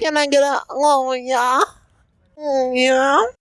Can I get a oh yeah? Oh yeah.